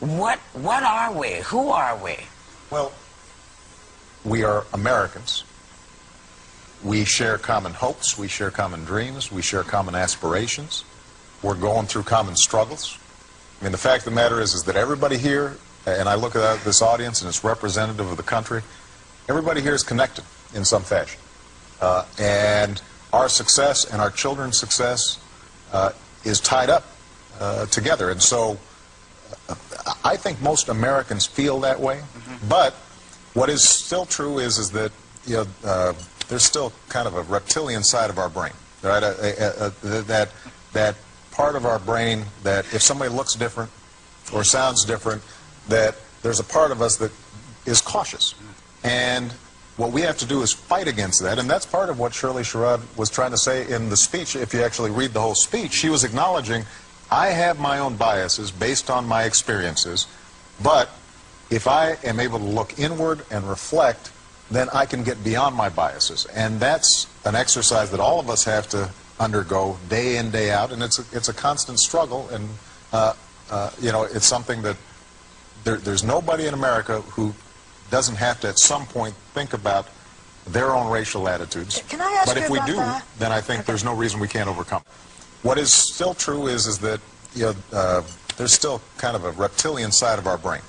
what what are we? Who are we? Well, we are Americans. We share common hopes, we share common dreams, we share common aspirations. We're going through common struggles. I mean, the fact of the matter is, is that everybody here, and I look at this audience and it's representative of the country, everybody here is connected in some fashion. Uh, and our success and our children's success uh, is tied up uh, together. And so I think most Americans feel that way. But what is still true is, is that you know, uh, there's still kind of a reptilian side of our brain, right? Uh, uh, uh, that, that part of our brain that if somebody looks different or sounds different, that there's a part of us that is cautious. And what we have to do is fight against that, and that's part of what Shirley Sherrod was trying to say in the speech. If you actually read the whole speech, she was acknowledging, I have my own biases based on my experiences, but if I am able to look inward and reflect, then I can get beyond my biases. And that's an exercise that all of us have to undergo day in, day out, and it's a, it's a constant struggle, and, uh, uh, you know, it's something that there, there's nobody in America who doesn't have to at some point think about their own racial attitudes. Can I ask but if we do, that? then I think there's no reason we can't overcome. What is still true is is that you know uh, there's still kind of a reptilian side of our brain.